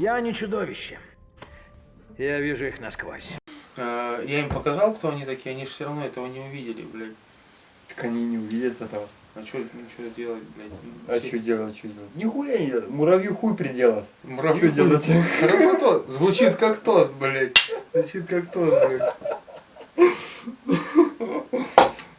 Я не чудовище. Я вижу их насквозь. Э, я им показал, кто они такие, они же все равно этого не увидели, блядь. Так они не увидят этого. А что ничего ну, делать, блядь? А что делать, что делать? Нихуя не делать. Муравью хуй приделать. Муравью Что делать? Работа. Звучит как тост, блядь. Звучит как тост, блядь.